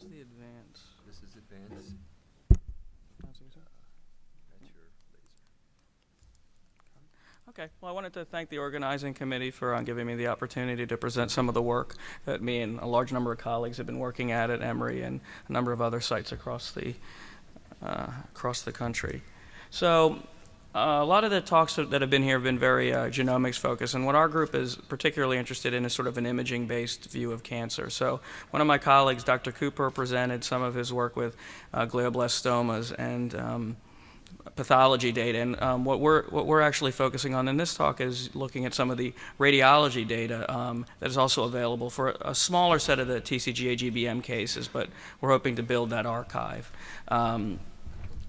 Where's the advance? This is advanced. That's your laser. Okay, well, I wanted to thank the organizing committee for uh, giving me the opportunity to present some of the work that me and a large number of colleagues have been working at at Emory and a number of other sites across the, uh, across the country. So uh, a lot of the talks that have been here have been very uh, genomics focused, and what our group is particularly interested in is sort of an imaging based view of cancer. So, one of my colleagues, Dr. Cooper, presented some of his work with uh, glioblastomas and um, pathology data. And um, what, we're, what we're actually focusing on in this talk is looking at some of the radiology data um, that is also available for a smaller set of the TCGA GBM cases, but we're hoping to build that archive. Um,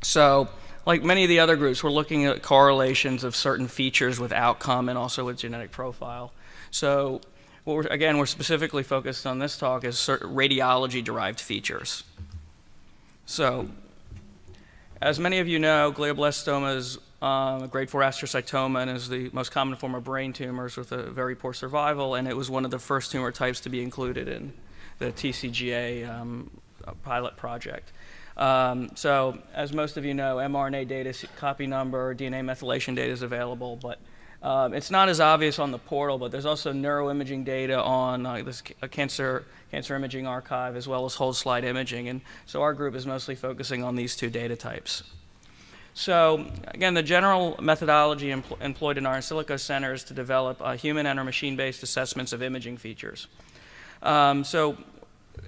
so, like many of the other groups, we're looking at correlations of certain features with outcome and also with genetic profile. So, we're, again, we're specifically focused on this talk is radiology-derived features. So, as many of you know, glioblastoma is um, a grade 4 astrocytoma and is the most common form of brain tumors with a very poor survival, and it was one of the first tumor types to be included in the TCGA um, pilot project. Um, so, as most of you know, mRNA data, copy number, DNA methylation data is available, but um, it's not as obvious on the portal, but there's also neuroimaging data on uh, this cancer, cancer imaging archive as well as whole slide imaging. And so our group is mostly focusing on these two data types. So again, the general methodology empl employed in our in silico center is to develop uh, human and or machine-based assessments of imaging features. Um, so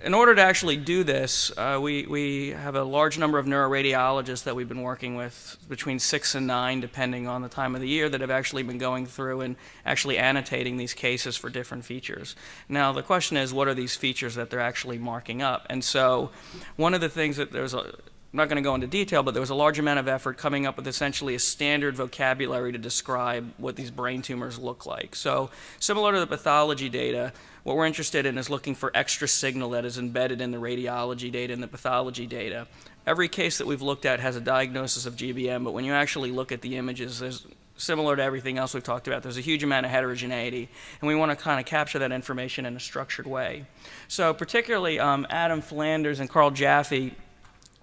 in order to actually do this, uh, we, we have a large number of neuroradiologists that we've been working with, between six and nine, depending on the time of the year, that have actually been going through and actually annotating these cases for different features. Now, the question is, what are these features that they're actually marking up? And so, one of the things that there's a I'm not going to go into detail, but there was a large amount of effort coming up with essentially a standard vocabulary to describe what these brain tumors look like. So, similar to the pathology data, what we're interested in is looking for extra signal that is embedded in the radiology data and the pathology data. Every case that we've looked at has a diagnosis of GBM, but when you actually look at the images, there's similar to everything else we've talked about, there's a huge amount of heterogeneity, and we want to kind of capture that information in a structured way. So particularly um, Adam Flanders and Carl Jaffe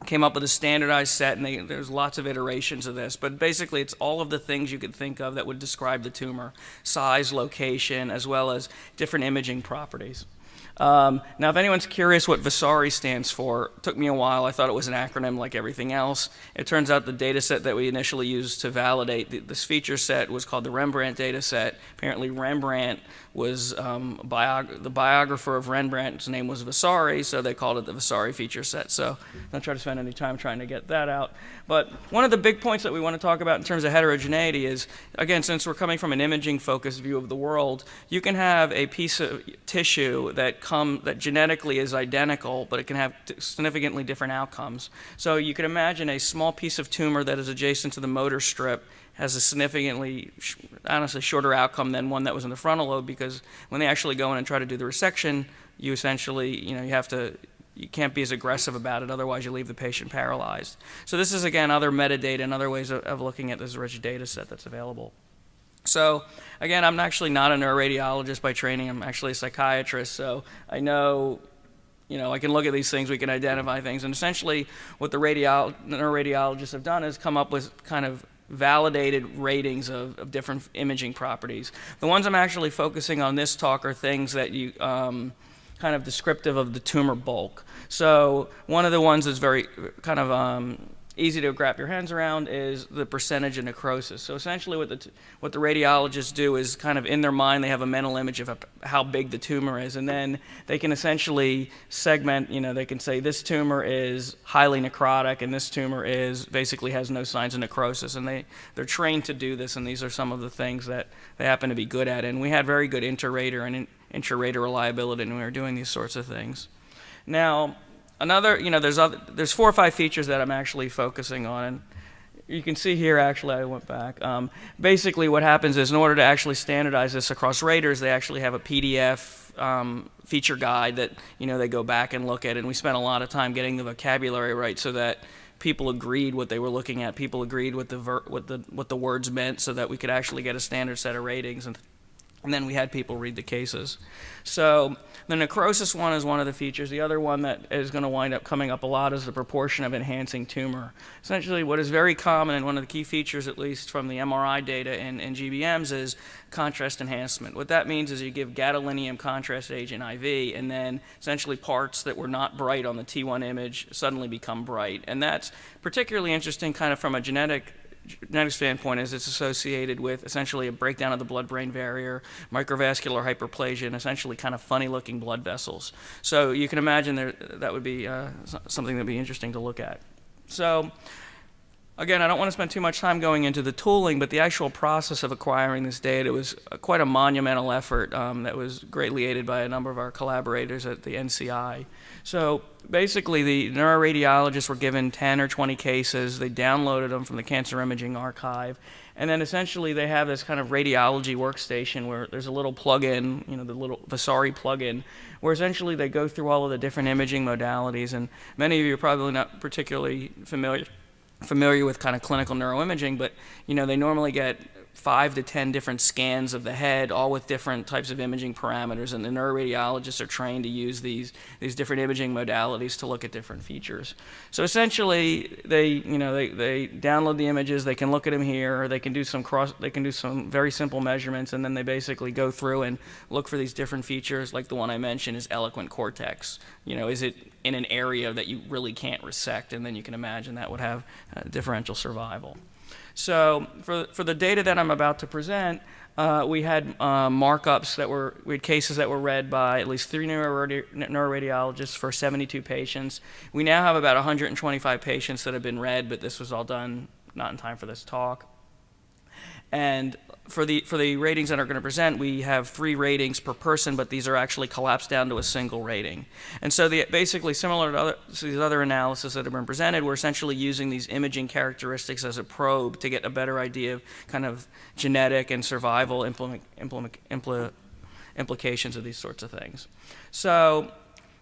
came up with a standardized set, and they, there's lots of iterations of this. But basically, it's all of the things you could think of that would describe the tumor size, location, as well as different imaging properties. Um, now, if anyone's curious what Vasari stands for, it took me a while. I thought it was an acronym like everything else. It turns out the data set that we initially used to validate the, this feature set was called the Rembrandt data set. Apparently, Rembrandt was um, the biographer of Rembrandt's name was Vasari, so they called it the Vasari feature set. So don't try to spend any time trying to get that out. But one of the big points that we want to talk about in terms of heterogeneity is, again, since we're coming from an imaging focused view of the world, you can have a piece of tissue that that genetically is identical, but it can have significantly different outcomes. So you can imagine a small piece of tumor that is adjacent to the motor strip has a significantly, honestly, shorter outcome than one that was in the frontal lobe because when they actually go in and try to do the resection, you essentially, you know, you have to, you can't be as aggressive about it, otherwise you leave the patient paralyzed. So this is, again, other metadata and other ways of, of looking at this rich data set that's available. So again, I'm actually not a neuroradiologist by training. I'm actually a psychiatrist, so I know you know, I can look at these things, we can identify things, and essentially what the radiolo neuroradiologists have done is come up with kind of validated ratings of, of, different imaging properties. The ones I'm actually focusing on this talk are things that you um, kind of descriptive of the tumor bulk. So one of the ones that's very kind of um, easy to wrap your hands around is the percentage of necrosis. So essentially what the, what the radiologists do is kind of in their mind they have a mental image of how big the tumor is and then they can essentially segment, you know, they can say this tumor is highly necrotic and this tumor is basically has no signs of necrosis and they, they're trained to do this and these are some of the things that they happen to be good at and we had very good inter-rater and intra-rater reliability when we were doing these sorts of things. Now, another, you know, there's other, there's four or five features that I'm actually focusing on. And you can see here, actually, I went back. Um, basically, what happens is in order to actually standardize this across raters, they actually have a PDF um, feature guide that, you know, they go back and look at. And we spent a lot of time getting the vocabulary right so that people agreed what they were looking at. People agreed what the, what the, what the words meant so that we could actually get a standard set of ratings. And And then we had people read the cases. So the necrosis one is one of the features. The other one that is going to wind up coming up a lot is the proportion of enhancing tumor. Essentially, what is very common, and one of the key features, at least from the MRI data in, in GBMs, is contrast enhancement. What that means is you give gadolinium contrast agent IV, and then essentially parts that were not bright on the T1 image suddenly become bright. And that's particularly interesting kind of from a genetic genetic standpoint is it's associated with essentially a breakdown of the blood-brain barrier, microvascular hyperplasia, and essentially kind of funny-looking blood vessels. So you can imagine there, that would be uh, something that would be interesting to look at. So again, I don't want to spend too much time going into the tooling, but the actual process of acquiring this data was quite a monumental effort um, that was greatly aided by a number of our collaborators at the NCI. So basically, the neuroradiologists were given 10 or 20 cases. They downloaded them from the Cancer Imaging Archive. And then essentially, they have this kind of radiology workstation where there's a little plug-in, you know, the little Vasari plug-in, where essentially they go through all of the different imaging modalities. And many of you are probably not particularly familiar familiar with kind of clinical neuroimaging, but you know they normally get five to ten different scans of the head, all with different types of imaging parameters, and the neuroradiologists are trained to use these these different imaging modalities to look at different features. So essentially, they you know they, they download the images, they can look at them here, or they can do some cross, they can do some very simple measurements, and then they basically go through and look for these different features, like the one I mentioned is eloquent cortex. You know, is it in an area that you really can't resect, and then you can imagine that would have uh, differential survival. So for, for the data that I'm about to present, uh, we had uh, markups that were, we had cases that were read by at least three neuroradi neuroradiologists for 72 patients. We now have about 125 patients that have been read, but this was all done not in time for this talk. And for the for the ratings that are going to present, we have three ratings per person, but these are actually collapsed down to a single rating. And so the basically similar to, other, to these other analyses that have been presented, we're essentially using these imaging characteristics as a probe to get a better idea of kind of genetic and survival implement, implement, impl, implications of these sorts of things. So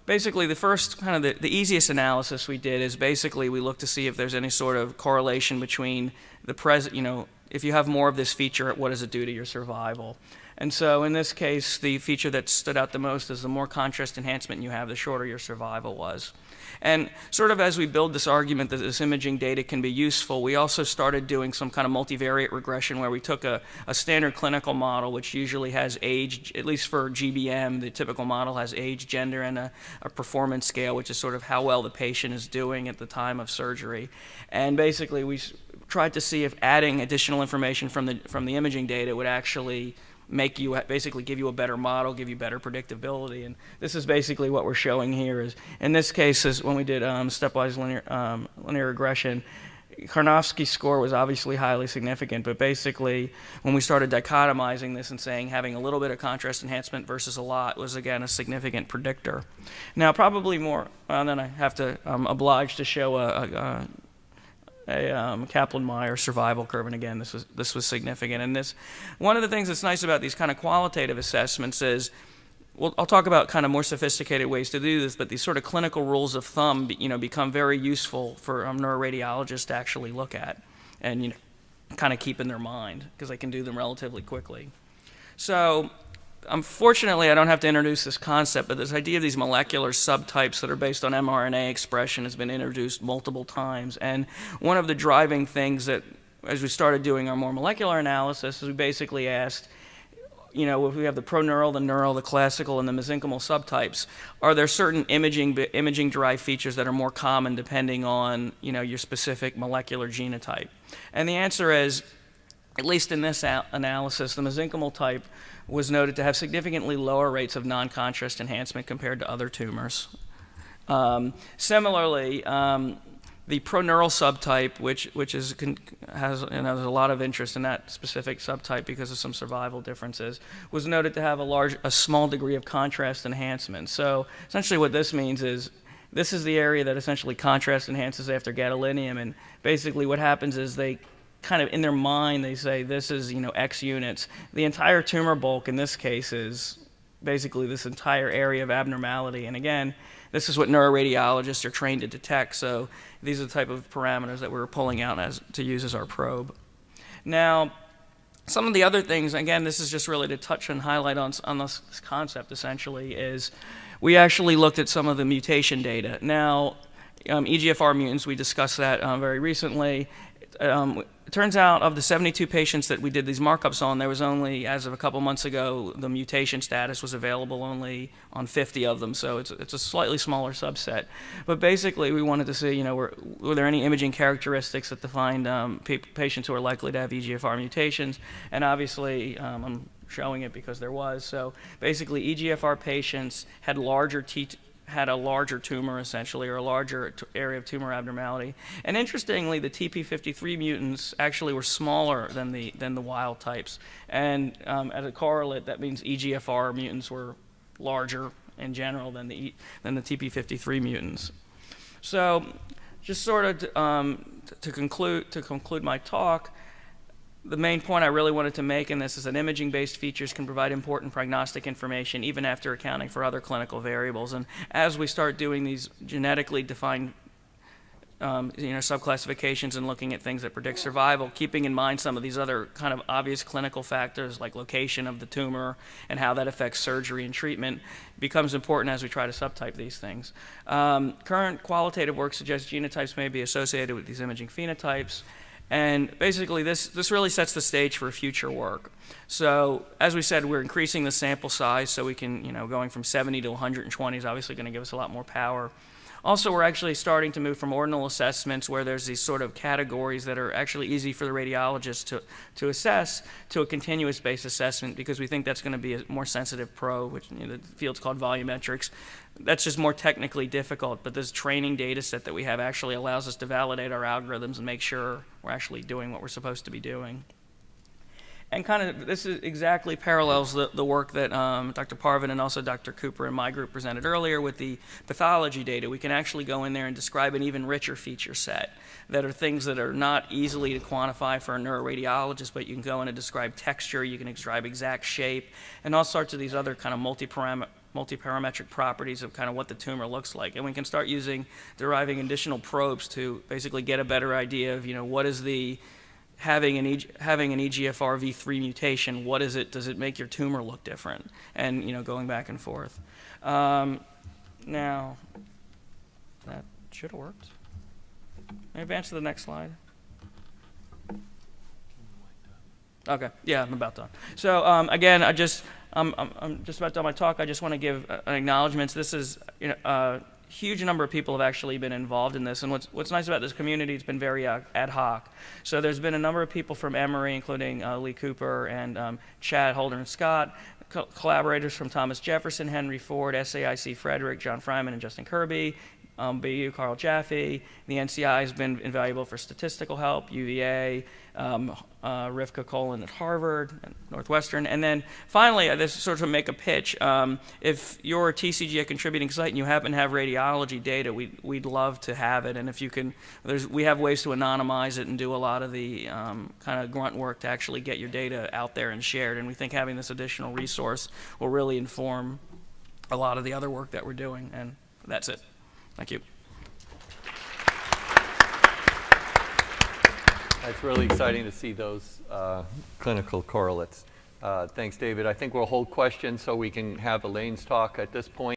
basically the first kind of the, the easiest analysis we did is basically we looked to see if there's any sort of correlation between the present, you know, if you have more of this feature, what does it do to your survival? And so in this case, the feature that stood out the most is the more contrast enhancement you have, the shorter your survival was. And sort of as we build this argument that this imaging data can be useful, we also started doing some kind of multivariate regression where we took a, a standard clinical model, which usually has age, at least for GBM, the typical model has age, gender, and a, a performance scale, which is sort of how well the patient is doing at the time of surgery. And basically, we tried to see if adding additional information from the, from the imaging data would actually make you basically give you a better model, give you better predictability. And this is basically what we're showing here. Is in this case is when we did um, stepwise linear um, linear regression. Karnofsky's score was obviously highly significant, but basically, when we started dichotomizing this and saying having a little bit of contrast enhancement versus a lot was again a significant predictor. Now, probably more, well, then I have to um, oblige to show a, a, a a um, Kaplan-Meier survival curve, and again, this was this was significant. And this, one of the things that's nice about these kind of qualitative assessments is, well, I'll talk about kind of more sophisticated ways to do this, but these sort of clinical rules of thumb, you know, become very useful for um, neuroradiologists to actually look at, and you know, kind of keep in their mind because they can do them relatively quickly. So unfortunately, I don't have to introduce this concept, but this idea of these molecular subtypes that are based on mRNA expression has been introduced multiple times. And one of the driving things that, as we started doing our more molecular analysis, is we basically asked, you know, if we have the proneural, the neural, the classical, and the mesenchymal subtypes, are there certain imaging imaging derived features that are more common depending on, you know, your specific molecular genotype? And the answer is, at least in this analysis, the mesenchymal type was noted to have significantly lower rates of non-contrast enhancement compared to other tumors. Um, similarly, um, the proneural subtype, which which is has you know, there's a lot of interest in that specific subtype because of some survival differences, was noted to have a large, a small degree of contrast enhancement. So essentially, what this means is this is the area that essentially contrast enhances after gadolinium, and basically what happens is they kind of in their mind they say this is you know X units. The entire tumor bulk in this case is basically this entire area of abnormality. And again, this is what neuroradiologists are trained to detect. So these are the type of parameters that we are pulling out as to use as our probe. Now, some of the other things, again, this is just really to touch and highlight on, on this, concept essentially, is we actually looked at some of the mutation data. Now, um, EGFR mutants, we discussed that um, very recently. Um, it turns out of the 72 patients that we did these markups on, there was only, as of a couple months ago, the mutation status was available only on 50 of them, so it's, it's a slightly smaller subset. But basically, we wanted to see, you know, were, were there any imaging characteristics that defined um, patients who are likely to have EGFR mutations? And obviously, um, I'm showing it because there was. So basically, EGFR patients had larger T had a larger tumor essentially, or a larger area of tumor abnormality. And interestingly, the TP53 mutants actually were smaller than the than the wild types. And um, as a correlate, that means EGFR mutants were larger in general than the than the TP53 mutants. So, just sort of um, to conclude to conclude my talk, the main point I really wanted to make in this is that imaging-based features can provide important prognostic information even after accounting for other clinical variables. And as we start doing these genetically defined um, you know, subclassifications and looking at things that predict survival, keeping in mind some of these other kind of obvious clinical factors like location of the tumor and how that affects surgery and treatment becomes important as we try to subtype these things. Um, current qualitative work suggests genotypes may be associated with these imaging phenotypes. And basically, this, this really sets the stage for future work. So, as we said, we're increasing the sample size so we can, you know, going from 70 to 120 is obviously going to give us a lot more power. Also, we're actually starting to move from ordinal assessments where there's these sort of categories that are actually easy for the radiologist to, to assess to a continuous based assessment because we think that's going to be a more sensitive pro, which you know, the field's called volumetrics. That's just more technically difficult, but this training data set that we have actually allows us to validate our algorithms and make sure we're actually doing what we're supposed to be doing. And kind of this is exactly parallels the, the work that um, Dr. Parvin and also Dr. Cooper and my group presented earlier with the pathology data. We can actually go in there and describe an even richer feature set that are things that are not easily to quantify for a neuroradiologist, but you can go in and describe texture, you can describe exact shape, and all sorts of these other kind of multi-parameter multi-parametric properties of kind of what the tumor looks like. And we can start using deriving additional probes to basically get a better idea of, you know, what is the having an, e- having an EGFR V3 mutation, what is it, does it make your tumor look different? And, you know, going back and forth. Um, now, that should have worked. Advance to the next slide? Okay, yeah, I'm about done. So um, again, I just, I'm, I'm, just about done my talk. I just want to give uh, an acknowledgement. This is, you know, a huge number of people have actually been involved in this. And what's, what's nice about this community, it's been very uh, ad hoc. So there's been a number of people from Emory, including uh, Lee Cooper and um, Chad Holder and Scott, co- collaborators from Thomas Jefferson, Henry Ford, SAIC Frederick, John Freymann, and Justin Kirby, um, BU Carl Jaffe. The NCI has been invaluable for statistical help, UVA, um, uh, Rivka at Harvard, and Northwestern. And then finally, uh, this sort of make a pitch. Um, if you're a TCG, a contributing site, and you happen to have radiology data, we'd, we'd love to have it. And if you can, there's, we have ways to anonymize it and do a lot of the um, kind of grunt work to actually get your data out there and shared. And we think having this additional resource will really inform a lot of the other work that we're doing. And that's it. Thank you. It's really exciting to see those uh, clinical correlates. Uh, Thanks, David. I think we'll hold questions so we can have Elaine's talk at this point.